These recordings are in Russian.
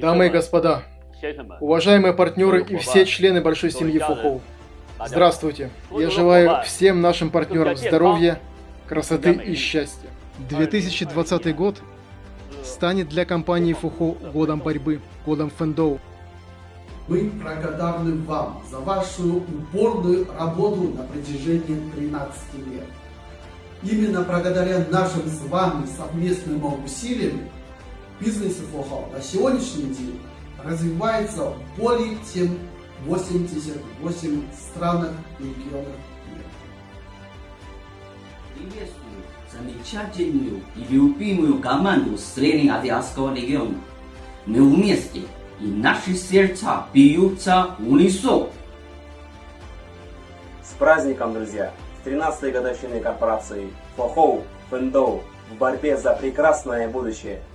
Дамы и господа, уважаемые партнеры и все члены большой семьи Фухоу, здравствуйте! Я желаю всем нашим партнерам здоровья, красоты и счастья. 2020 год станет для компании Фухоу годом борьбы, годом фэндоу. Мы благодарны вам за вашу упорную работу на протяжении 13 лет. Именно благодаря нашим с вами совместным усилиям бизнес ФОХА на сегодняшний день развивается в более чем 88 странах и регионах мира. Приветствую замечательную и любимую команду Среднеазиатского региона. Мы вместе, и наши сердца бьются в унисон. С праздником, друзья! С 13-й годовщиной корпорации Фохоу Фэндоу в борьбе за прекрасное будущее –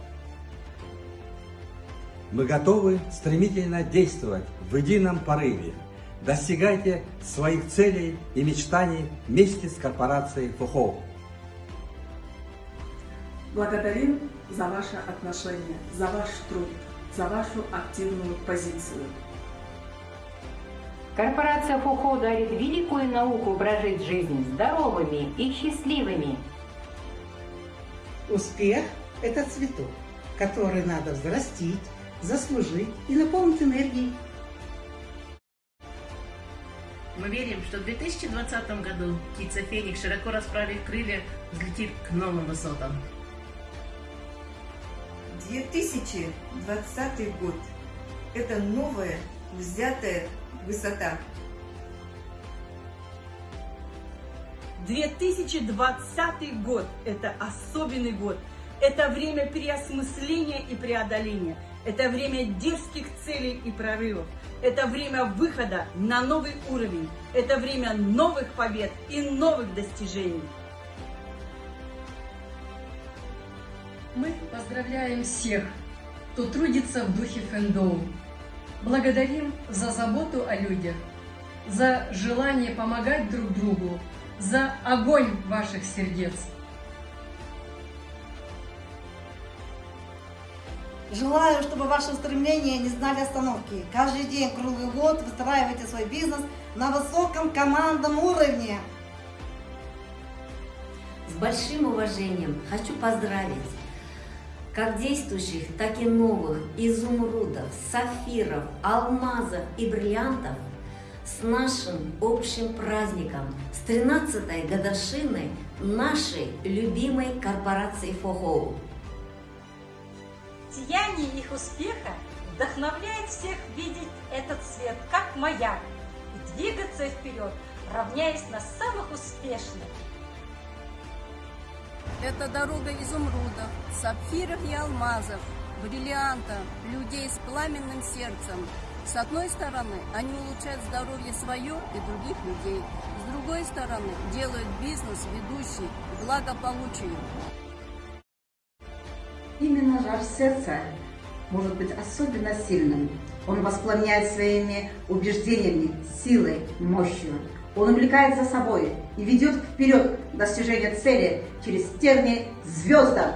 мы готовы стремительно действовать в едином порыве. Достигайте своих целей и мечтаний вместе с корпорацией ФУХО. Благодарим за ваше отношение, за ваш труд, за вашу активную позицию. Корпорация ФУХО дарит великую науку прожить жизнь здоровыми и счастливыми. Успех – это цветок, который надо взрастить, заслужить и наполнить энергией. Мы верим, что в 2020 году птица Феникс, широко расправив крылья, взлетит к новым высотам. 2020 год – это новая, взятая высота. 2020 год – это особенный год. Это время переосмысления и преодоления – это время дерзких целей и прорывов. Это время выхода на новый уровень. Это время новых побед и новых достижений. Мы поздравляем всех, кто трудится в духе Фэндоу. Благодарим за заботу о людях, за желание помогать друг другу, за огонь ваших сердец. Желаю, чтобы ваши устремления не знали остановки. Каждый день, круглый год выстраивайте свой бизнес на высоком командном уровне. С большим уважением хочу поздравить как действующих, так и новых изумрудов, сафиров, алмазов и бриллиантов с нашим общим праздником, с 13-й годовщиной нашей любимой корпорации ФОХОУ. Сияние их успеха вдохновляет всех видеть этот свет как маяк и двигаться вперед, равняясь на самых успешных. Это дорога изумрудов, сапфиров и алмазов, бриллиантов, людей с пламенным сердцем. С одной стороны, они улучшают здоровье свое и других людей. С другой стороны, делают бизнес ведущий к благополучию. Именно жар сердца может быть особенно сильным. Он воспламеняет своими убеждениями, силой, мощью. Он увлекает за собой и ведет вперед достижение цели через терни звездам.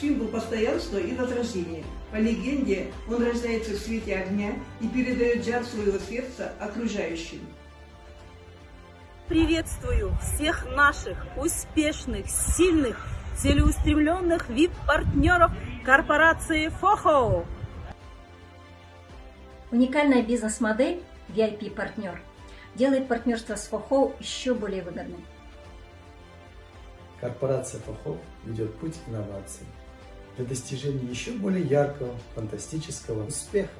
Символ постоянства и возрождения. По легенде, он рождается в свете огня и передает жар своего сердца окружающим. Приветствую всех наших успешных, сильных целеустремленных VIP-партнеров корпорации ФОХО. Уникальная бизнес-модель VIP-партнер делает партнерство с ФОХО еще более выгодным. Корпорация ФОХО ведет путь инноваций для достижения еще более яркого, фантастического успеха.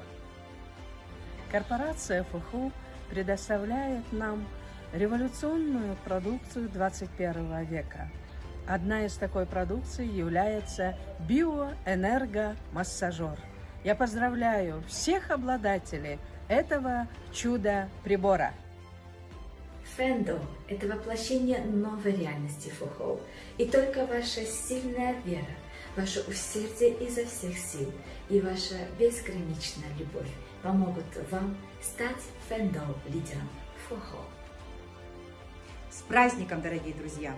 Корпорация ФОХО предоставляет нам революционную продукцию 21 века – Одна из такой продукции является биоэнергомассажер. Я поздравляю всех обладателей этого чуда-прибора. Фэндо – это воплощение новой реальности Фухоу. И только ваша сильная вера, ваше усердие изо всех сил и ваша безграничная любовь помогут вам стать Фэндо лидером Фухоу. С праздником, дорогие друзья!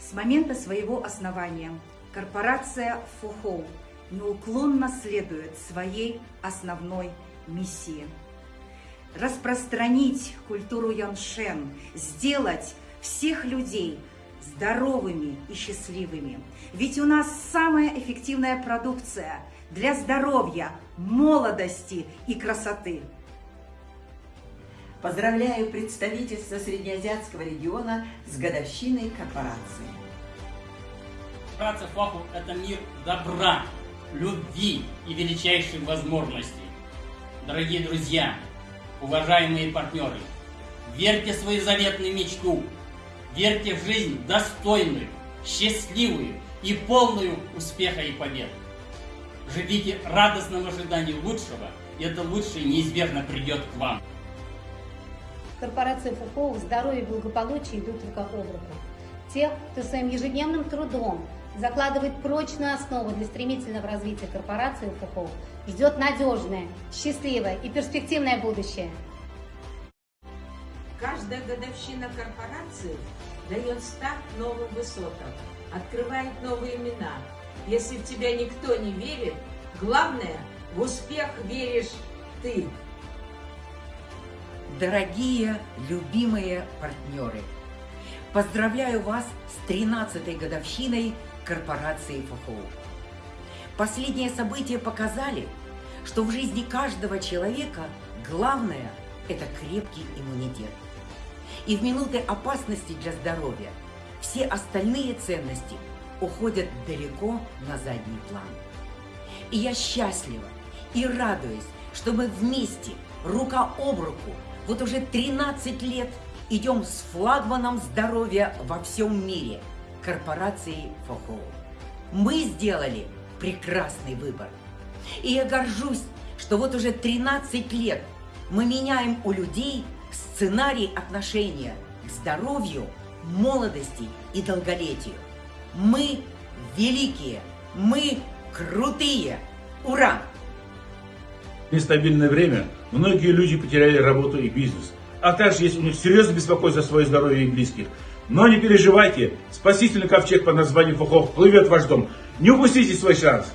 С момента своего основания корпорация ФОХОУ неуклонно следует своей основной миссии. Распространить культуру Яншен, сделать всех людей здоровыми и счастливыми. Ведь у нас самая эффективная продукция для здоровья, молодости и красоты. Поздравляю представительство Среднеазиатского региона с годовщиной корпорации. Корпорация ФАХУ – это мир добра, любви и величайших возможностей. Дорогие друзья, уважаемые партнеры, верьте в свою заветную мечту, верьте в жизнь достойную, счастливую и полную успеха и побед. Живите радостным ожиданием лучшего, и это лучшее неизбежно придет к вам. Корпорация ФУФО здоровье и благополучие идут рука об руку. Тех, кто своим ежедневным трудом закладывает прочную основу для стремительного развития корпорации ФУФО, ждет надежное, счастливое и перспективное будущее. Каждая годовщина корпорации дает старт новым высотам, открывает новые имена. Если в тебя никто не верит, главное, в успех веришь ты. Дорогие, любимые партнеры, поздравляю вас с 13-й годовщиной корпорации ФФУ. Последние события показали, что в жизни каждого человека главное – это крепкий иммунитет. И в минуты опасности для здоровья все остальные ценности уходят далеко на задний план. И я счастлива и радуюсь, что мы вместе, рука об руку, вот уже 13 лет идем с флагманом здоровья во всем мире – корпорацией ФОХО. Мы сделали прекрасный выбор. И я горжусь, что вот уже 13 лет мы меняем у людей сценарий отношения к здоровью, молодости и долголетию. Мы великие, мы крутые. Ура! Нестабильное время многие люди потеряли работу и бизнес, а также есть у них серьезное беспокойство за свое здоровье и близких. Но не переживайте, спасительный ковчег под названием Фухов плывет в ваш дом. Не упустите свой шанс.